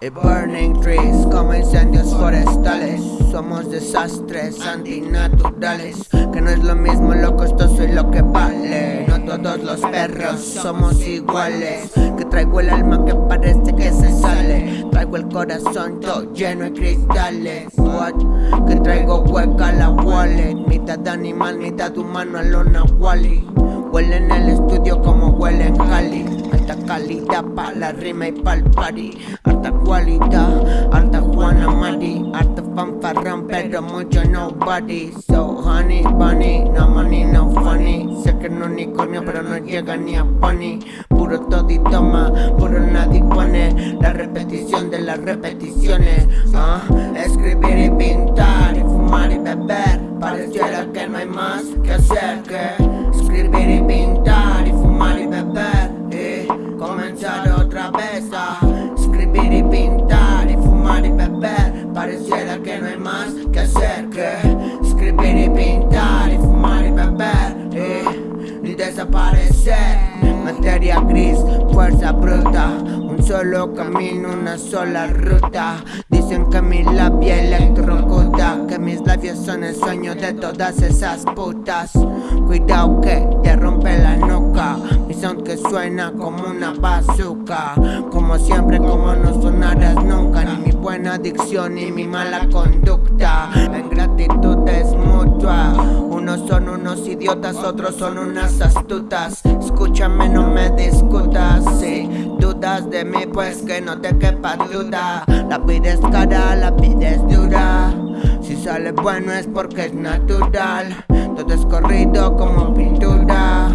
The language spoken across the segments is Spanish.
like burning trees Como incendios forestales. Somos desastres antinaturales. Que no es lo mismo lo costoso y lo que vale. No todos los perros somos iguales. Que traigo el alma que parece que se sale. Traigo el corazón todo lleno de cristales. What? Que traigo hueca la wallet. Mitad animal, mitad humano a lona Wally Huele en el estudio como huele en Cali Alta calidad pa' la rima y pa'l party. Alta cualidad, alta Juana Mari. Alta fanfarrón pero mucho nobody. So honey bunny, no money no funny. Sé que no unicornio pero no llega ni a pony. Puro todo y toma, puro nadie pone. La repetición de las repeticiones ah, Escribir Escribir y pintar y fumar y beber. Pareciera que no hay más que hacer que Escribir y pintar y fumar y beber Y, y desaparecer. Materia gris, fuerza bruta Un solo camino, una sola ruta. Dicen que mi labia electrocuta Que mis labios son el sueño de todas esas putas Cuidado que te rompe la nuca. Mi sound que suena como una bazooka. Como siempre, como no sonarás nunca. Ni mi buena adicción ni mi mala conducta. La ingratitud es mutua. Unos son unos idiotas, otros son unas astutas. Escúchame, no me discutas. Si dudas de mí, pues que no te quepa duda. La vida es cara, la vida es dura Si sale bueno es porque es natural. Todo es corrido como pintura.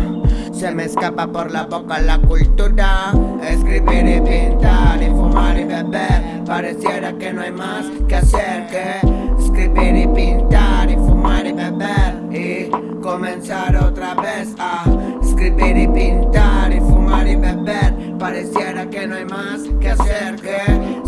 Se me escapa por la boca la cultura. Escribir y pintar y fumar y beber. Pareciera que no hay más que hacer que Escribir y pintar y fumar y beber. Y comenzar otra vez a Escribir y pintar y fumar y beber. Pareciera que no hay más que hacer que